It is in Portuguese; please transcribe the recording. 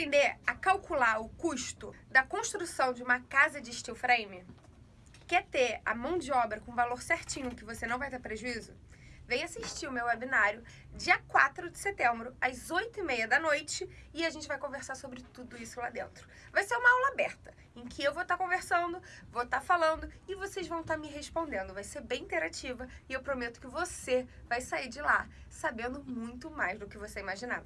aprender a calcular o custo da construção de uma casa de steel frame? Quer ter a mão de obra com valor certinho que você não vai ter prejuízo? Vem assistir o meu webinário dia 4 de setembro, às 8h30 da noite, e a gente vai conversar sobre tudo isso lá dentro. Vai ser uma aula aberta, em que eu vou estar conversando, vou estar falando e vocês vão estar me respondendo. Vai ser bem interativa e eu prometo que você vai sair de lá sabendo muito mais do que você imaginava.